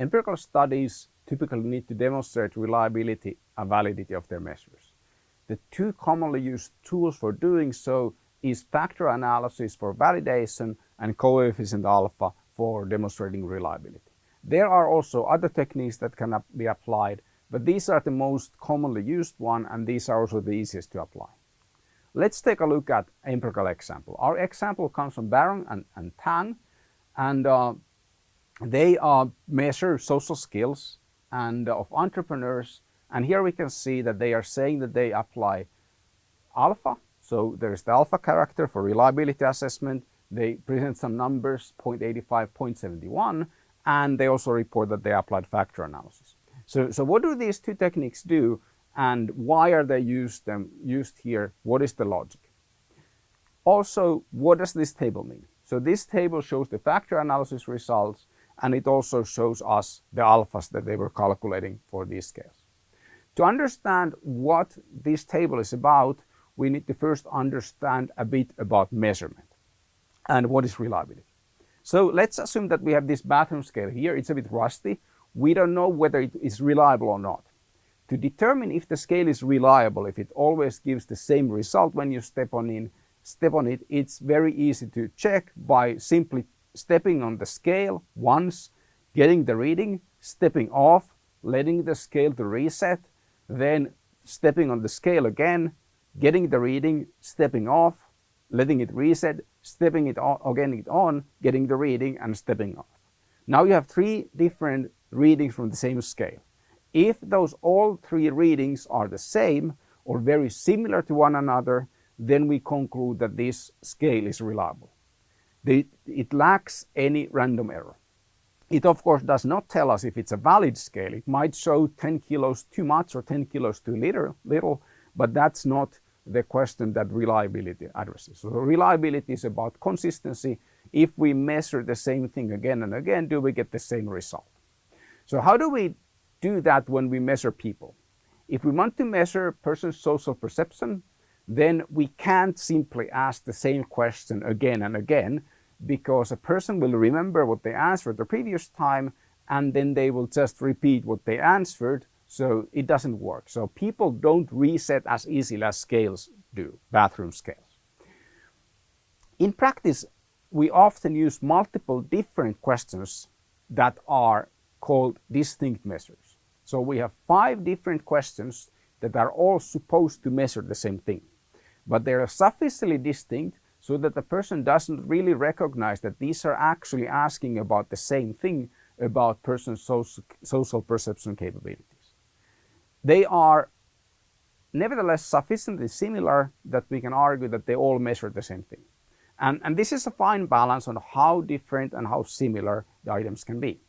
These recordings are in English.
empirical studies typically need to demonstrate reliability and validity of their measures. The two commonly used tools for doing so is factor analysis for validation and coefficient alpha for demonstrating reliability. There are also other techniques that can be applied, but these are the most commonly used one and these are also the easiest to apply. Let's take a look at empirical example. Our example comes from Baron and, and Tang and uh, they uh, measure social skills and uh, of entrepreneurs and here we can see that they are saying that they apply alpha. So there's the alpha character for reliability assessment. They present some numbers 0.85 0.71 and they also report that they applied factor analysis. So so what do these two techniques do and why are they used them used here? What is the logic? Also what does this table mean? So this table shows the factor analysis results and it also shows us the alphas that they were calculating for these scales. To understand what this table is about, we need to first understand a bit about measurement and what is reliability. So let's assume that we have this bathroom scale here. It's a bit rusty. We don't know whether it is reliable or not. To determine if the scale is reliable, if it always gives the same result when you step on in, step on it, it's very easy to check by simply stepping on the scale once, getting the reading, stepping off, letting the scale to reset, then stepping on the scale again, getting the reading, stepping off, letting it reset, stepping it on, again it on, getting the reading and stepping off. Now you have three different readings from the same scale. If those all three readings are the same or very similar to one another, then we conclude that this scale is reliable. It lacks any random error. It of course does not tell us if it's a valid scale. It might show 10 kilos too much or 10 kilos too little, little but that's not the question that reliability addresses. So reliability is about consistency. If we measure the same thing again and again, do we get the same result? So how do we do that when we measure people? If we want to measure person's social perception, then we can't simply ask the same question again and again because a person will remember what they answered the previous time and then they will just repeat what they answered so it doesn't work. So people don't reset as easily as scales do, bathroom scales. In practice, we often use multiple different questions that are called distinct measures. So we have five different questions that are all supposed to measure the same thing but they are sufficiently distinct so that the person doesn't really recognize that these are actually asking about the same thing about person's social, perception capabilities. They are nevertheless sufficiently similar that we can argue that they all measure the same thing. And, and this is a fine balance on how different and how similar the items can be.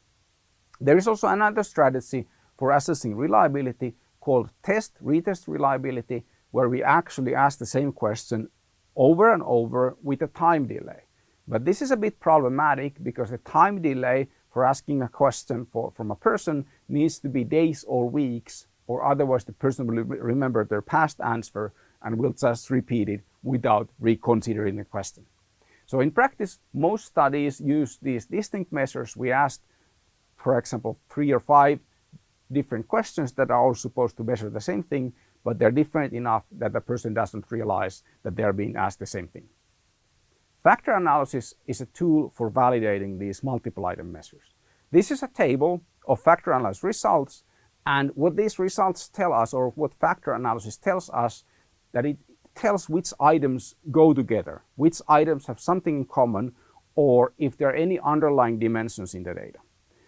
There is also another strategy for assessing reliability called test retest reliability where we actually ask the same question over and over with a time delay. But this is a bit problematic because the time delay for asking a question for, from a person needs to be days or weeks or otherwise the person will remember their past answer and will just repeat it without reconsidering the question. So in practice, most studies use these distinct measures. We asked, for example, three or five different questions that are all supposed to measure the same thing, but they're different enough that the person doesn't realize that they're being asked the same thing. Factor analysis is a tool for validating these multiple item measures. This is a table of factor analysis results and what these results tell us or what factor analysis tells us that it tells which items go together, which items have something in common or if there are any underlying dimensions in the data.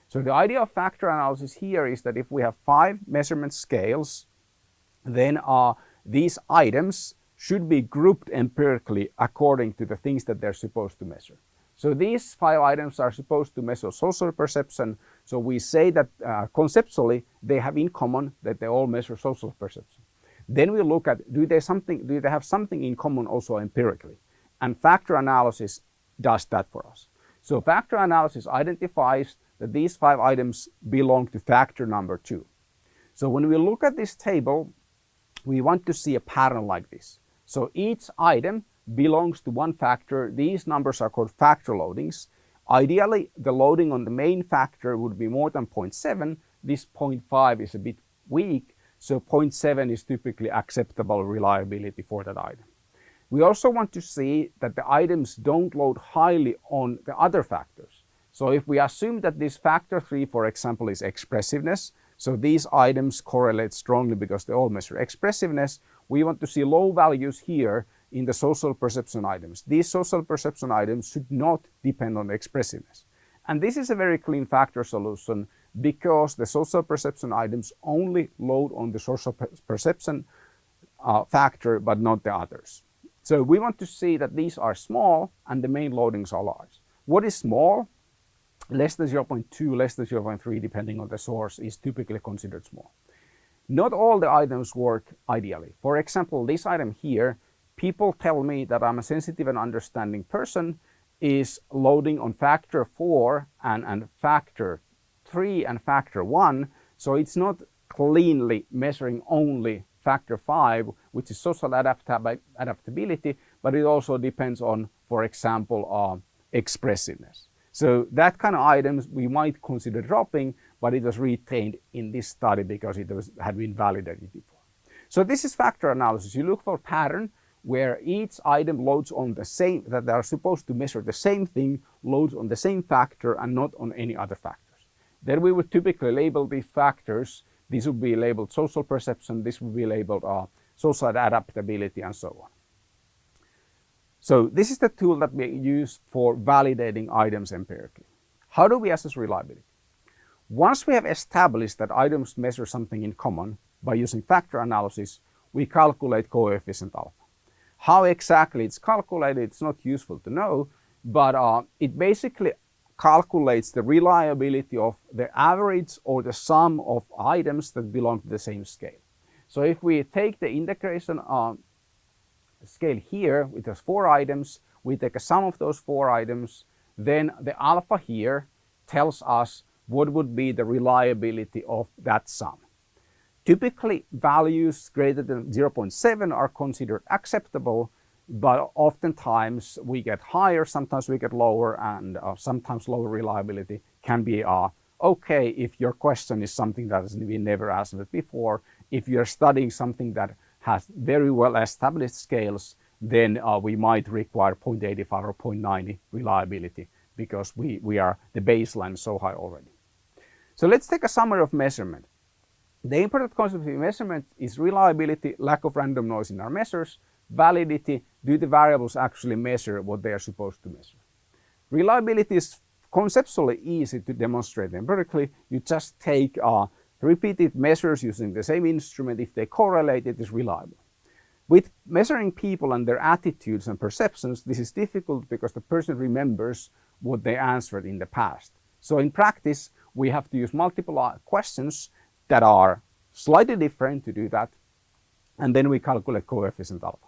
So the idea of factor analysis here is that if we have five measurement scales then uh, these items should be grouped empirically according to the things that they're supposed to measure. So these five items are supposed to measure social perception. So we say that uh, conceptually they have in common that they all measure social perception. Then we look at do they something do they have something in common also empirically? And factor analysis does that for us. So factor analysis identifies that these five items belong to factor number two. So when we look at this table, we want to see a pattern like this. So each item belongs to one factor. These numbers are called factor loadings. Ideally, the loading on the main factor would be more than 0.7. This 0.5 is a bit weak, so 0.7 is typically acceptable reliability for that item. We also want to see that the items don't load highly on the other factors. So if we assume that this factor 3, for example, is expressiveness, so these items correlate strongly because they all measure expressiveness, we want to see low values here in the social perception items. These social perception items should not depend on expressiveness. And this is a very clean factor solution because the social perception items only load on the social perception uh, factor, but not the others. So we want to see that these are small and the main loadings are large. What is small? Less than 0.2, less than 0.3, depending on the source, is typically considered small. Not all the items work ideally. For example, this item here people tell me that I'm a sensitive and understanding person is loading on factor 4 and, and factor 3 and factor 1. So it's not cleanly measuring only factor 5, which is social adaptab adaptability, but it also depends on, for example, uh, expressiveness. So that kind of items we might consider dropping, but it was retained in this study because it was, had been validated before. So this is factor analysis. You look for pattern where each item loads on the same, that they are supposed to measure the same thing, loads on the same factor and not on any other factors. Then we would typically label these factors. These would be labeled social perception, this would be labeled uh, social adaptability and so on. So this is the tool that we use for validating items empirically. How do we assess reliability? Once we have established that items measure something in common by using factor analysis, we calculate coefficient alpha. How exactly it's calculated, it's not useful to know, but uh, it basically calculates the reliability of the average or the sum of items that belong to the same scale. So if we take the integration uh, scale here, which has four items, we take a sum of those four items, then the alpha here tells us what would be the reliability of that sum. Typically, values greater than 0.7 are considered acceptable, but oftentimes we get higher, sometimes we get lower, and uh, sometimes lower reliability can be uh, okay if your question is something that has been never asked before. If you're studying something that has very well established scales, then uh, we might require 0.85 or 0.90 reliability because we, we are the baseline so high already. So let's take a summary of measurement. The important concept of measurement is reliability, lack of random noise in our measures, validity, do the variables actually measure what they are supposed to measure. Reliability is conceptually easy to demonstrate empirically. You just take uh, repeated measures using the same instrument. If they correlate, it is reliable. With measuring people and their attitudes and perceptions, this is difficult because the person remembers what they answered in the past. So in practice, we have to use multiple uh, questions that are slightly different to do that. And then we calculate coefficient alpha.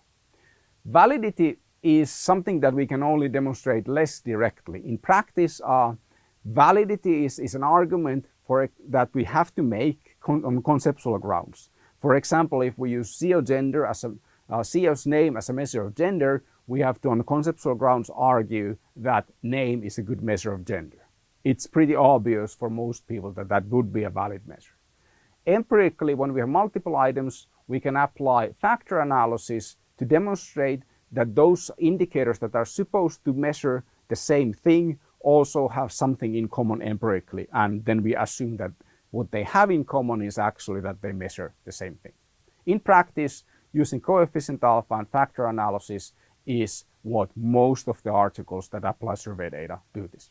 Validity is something that we can only demonstrate less directly. In practice, uh, validity is, is an argument for that we have to make con on conceptual grounds. For example, if we use CEO gender as a uh, CEO's name as a measure of gender, we have to on conceptual grounds argue that name is a good measure of gender. It's pretty obvious for most people that that would be a valid measure. Empirically, when we have multiple items, we can apply factor analysis to demonstrate that those indicators that are supposed to measure the same thing also have something in common empirically. And then we assume that what they have in common is actually that they measure the same thing. In practice, using coefficient alpha and factor analysis is what most of the articles that apply survey data do this.